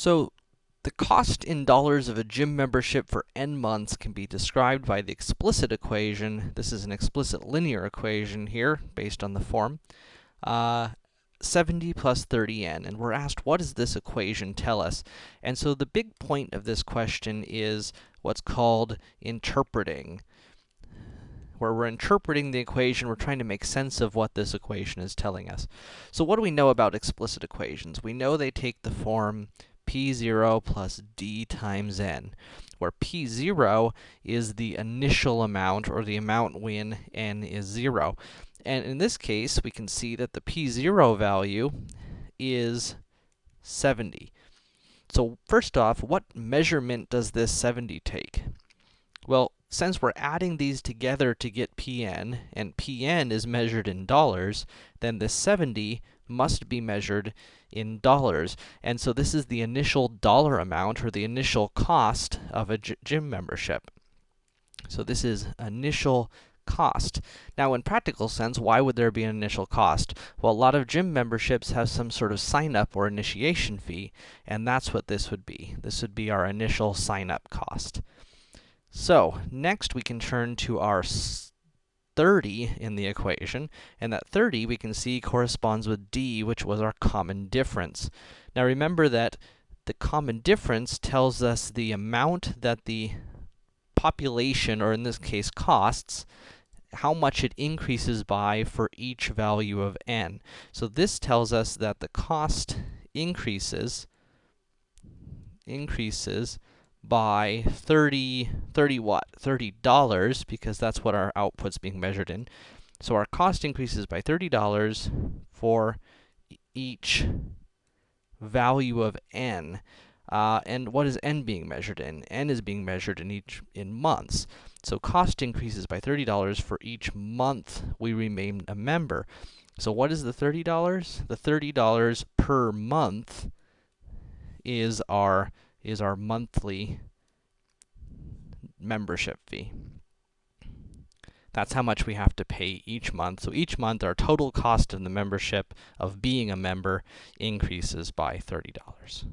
So, the cost in dollars of a gym membership for n months can be described by the explicit equation. This is an explicit linear equation here, based on the form. Uh, 70 plus 30n, and we're asked, what does this equation tell us? And so the big point of this question is what's called interpreting. Where we're interpreting the equation, we're trying to make sense of what this equation is telling us. So what do we know about explicit equations? We know they take the form p0 plus d times n, where p0 is the initial amount, or the amount when n is 0. And in this case, we can see that the p0 value is 70. So first off, what measurement does this 70 take? Well, since we're adding these together to get pn, and pn is measured in dollars, then this 70 must be measured in dollars. And so this is the initial dollar amount, or the initial cost of a gym membership. So this is initial cost. Now, in practical sense, why would there be an initial cost? Well, a lot of gym memberships have some sort of sign-up or initiation fee, and that's what this would be. This would be our initial sign-up cost. So, next we can turn to our 30 in the equation, and that 30 we can see corresponds with d, which was our common difference. Now remember that the common difference tells us the amount that the population, or in this case costs, how much it increases by for each value of n. So this tells us that the cost increases, increases by 30, 30 what? $30, because that's what our output's being measured in. So our cost increases by $30 for each value of n. Uh, and what is n being measured in? n is being measured in each in months. So cost increases by $30 for each month we remain a member. So what is the $30? The $30 per month is our is our monthly membership fee. That's how much we have to pay each month. So each month, our total cost of the membership, of being a member, increases by $30.